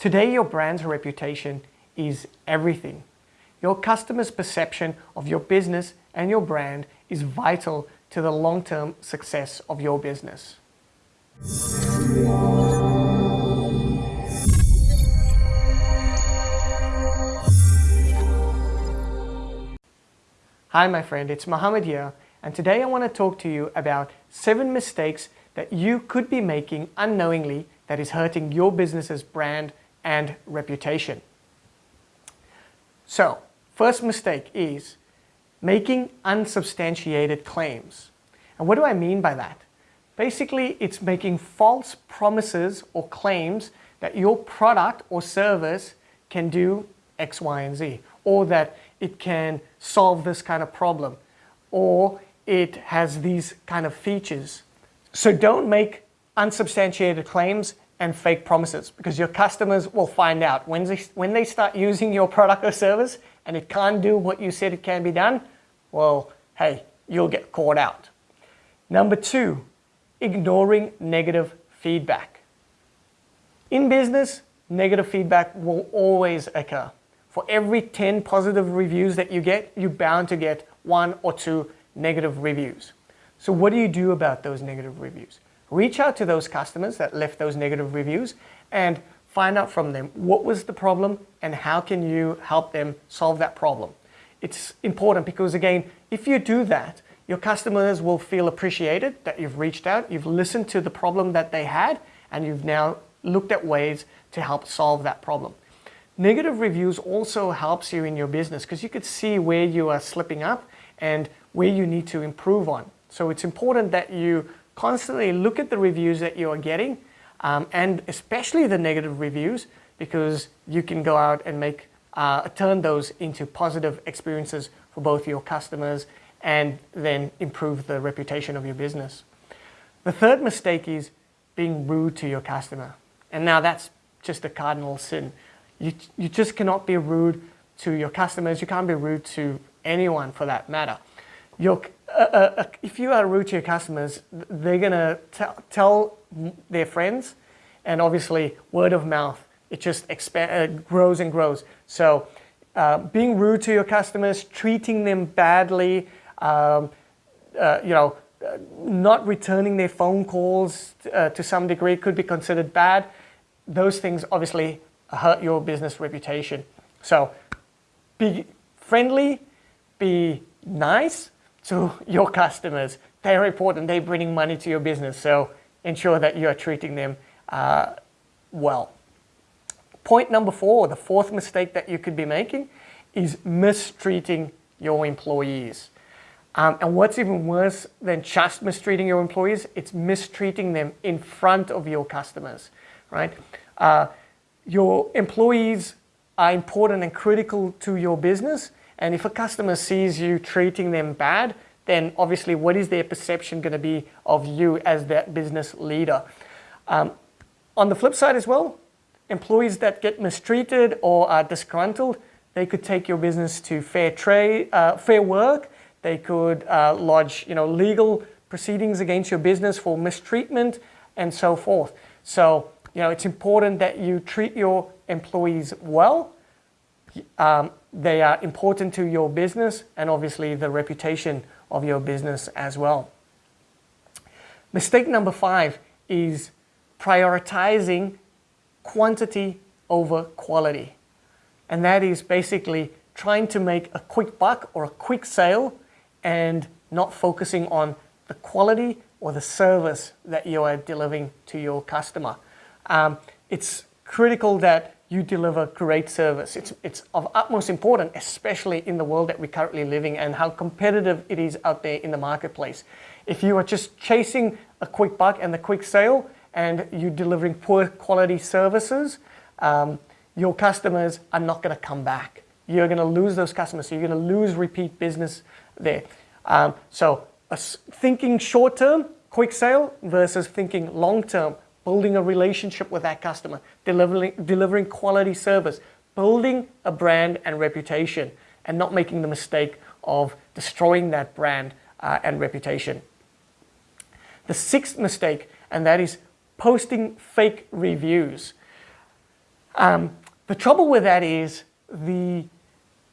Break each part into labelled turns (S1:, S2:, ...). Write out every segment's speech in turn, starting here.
S1: Today, your brand's reputation is everything. Your customer's perception of your business and your brand is vital to the long-term success of your business. Hi my friend, it's Mohammed here and today I want to talk to you about 7 mistakes that you could be making unknowingly that is hurting your business's brand and reputation. So, first mistake is making unsubstantiated claims. And what do I mean by that? Basically, it's making false promises or claims that your product or service can do X, Y, and Z, or that it can solve this kind of problem, or it has these kind of features. So don't make unsubstantiated claims and fake promises because your customers will find out when they, when they start using your product or service and it can't do what you said it can be done, well, hey, you'll get caught out. Number two, ignoring negative feedback. In business, negative feedback will always occur. For every 10 positive reviews that you get, you're bound to get one or two negative reviews. So what do you do about those negative reviews? Reach out to those customers that left those negative reviews and find out from them what was the problem and how can you help them solve that problem. It's important because again, if you do that, your customers will feel appreciated that you've reached out, you've listened to the problem that they had, and you've now looked at ways to help solve that problem. Negative reviews also helps you in your business because you could see where you are slipping up and where you need to improve on. So it's important that you constantly look at the reviews that you are getting um, and especially the negative reviews because you can go out and make uh, turn those into positive experiences for both your customers and then improve the reputation of your business. The third mistake is being rude to your customer. And now that's just a cardinal sin. You, you just cannot be rude to your customers. You can't be rude to anyone for that matter. Your, uh, uh, if you are rude to your customers, they're going to tell their friends and obviously word of mouth, it just expand, uh, grows and grows. So uh, being rude to your customers, treating them badly, um, uh, you know, not returning their phone calls to some degree could be considered bad. Those things obviously hurt your business reputation. So be friendly, be nice to your customers. They're important, they're bringing money to your business. So ensure that you are treating them uh, well. Point number four, the fourth mistake that you could be making is mistreating your employees. Um, and what's even worse than just mistreating your employees, it's mistreating them in front of your customers, right? Uh, your employees are important and critical to your business. And if a customer sees you treating them bad, then obviously what is their perception going to be of you as that business leader? Um, on the flip side as well, employees that get mistreated or are disgruntled, they could take your business to fair trade, uh, fair work, they could uh, lodge you know, legal proceedings against your business for mistreatment and so forth. So you know, it's important that you treat your employees well. Um, they are important to your business and obviously the reputation of your business as well. Mistake number five is prioritizing quantity over quality. And that is basically trying to make a quick buck or a quick sale and not focusing on the quality or the service that you are delivering to your customer. Um, it's critical that you deliver great service. It's, it's of utmost importance, especially in the world that we're currently living and how competitive it is out there in the marketplace. If you are just chasing a quick buck and the quick sale and you're delivering poor quality services, um, your customers are not going to come back. You're going to lose those customers. So you're going to lose repeat business there. Um, so thinking short term, quick sale versus thinking long term, building a relationship with that customer, delivering, delivering quality service, building a brand and reputation, and not making the mistake of destroying that brand uh, and reputation. The sixth mistake, and that is posting fake reviews. Um, the trouble with that is the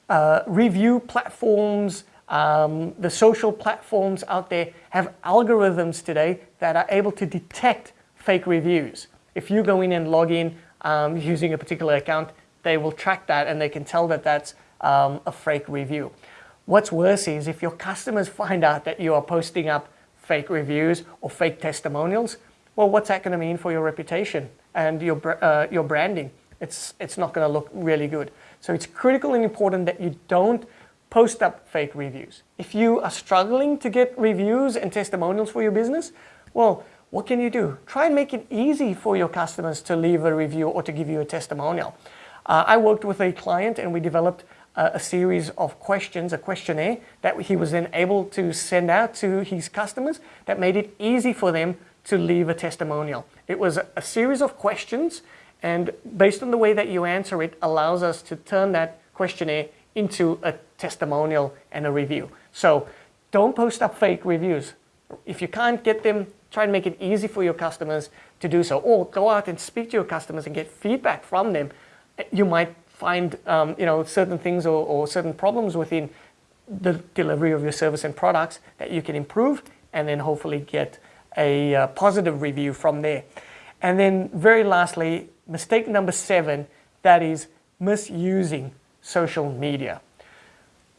S1: uh, review platforms, um, the social platforms out there have algorithms today that are able to detect fake reviews. If you go in and log in um, using a particular account, they will track that and they can tell that that's um, a fake review. What's worse is if your customers find out that you are posting up fake reviews or fake testimonials, well, what's that going to mean for your reputation and your, uh, your branding? It's, it's not going to look really good. So it's critical and important that you don't post up fake reviews. If you are struggling to get reviews and testimonials for your business, well, what can you do? Try and make it easy for your customers to leave a review or to give you a testimonial. Uh, I worked with a client and we developed a, a series of questions, a questionnaire that he was then able to send out to his customers that made it easy for them to leave a testimonial. It was a series of questions and based on the way that you answer it allows us to turn that questionnaire into a testimonial and a review. So don't post up fake reviews. If you can't get them, try and make it easy for your customers to do so. Or go out and speak to your customers and get feedback from them. You might find um, you know, certain things or, or certain problems within the delivery of your service and products that you can improve and then hopefully get a uh, positive review from there. And then very lastly, mistake number seven, that is misusing social media,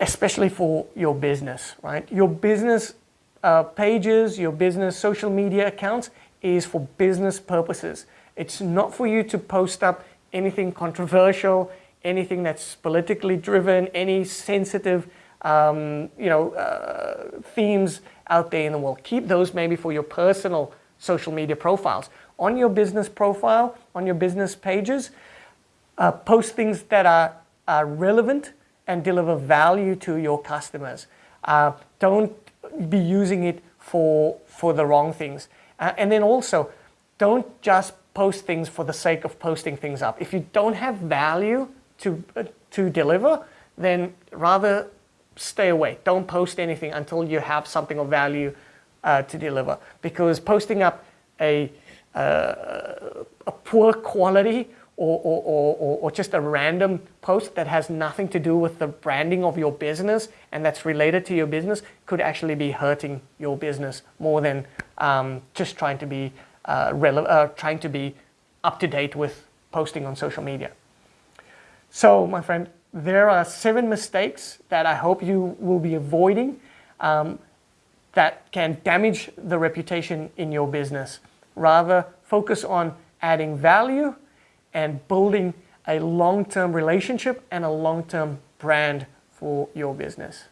S1: especially for your business, right? Your business uh, pages, your business social media accounts is for business purposes. It's not for you to post up anything controversial, anything that's politically driven, any sensitive um, you know, uh, themes out there in the world. Keep those maybe for your personal social media profiles. On your business profile, on your business pages, uh, post things that are, are relevant and deliver value to your customers. Uh, don't be using it for, for the wrong things. Uh, and then also, don't just post things for the sake of posting things up. If you don't have value to, uh, to deliver, then rather stay away. Don't post anything until you have something of value uh, to deliver. Because posting up a, uh, a poor quality or, or, or, or, just a random post that has nothing to do with the branding of your business and that's related to your business could actually be hurting your business more than um, just trying to be uh, uh, trying to be up to date with posting on social media. So my friend, there are seven mistakes that I hope you will be avoiding um, that can damage the reputation in your business. Rather, focus on adding value and building a long-term relationship and a long-term brand for your business.